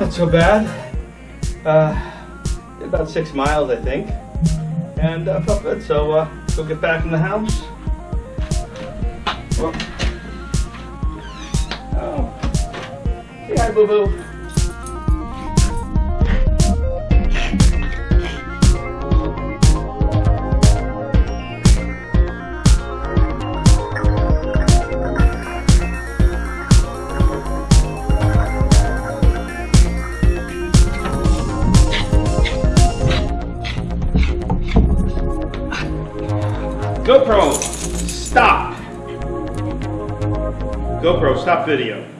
Not so bad. Uh, about six miles, I think. And uh, felt good, so uh, go get back in the house. Oh. Say hi, boo boo. GoPro, stop. GoPro, stop video.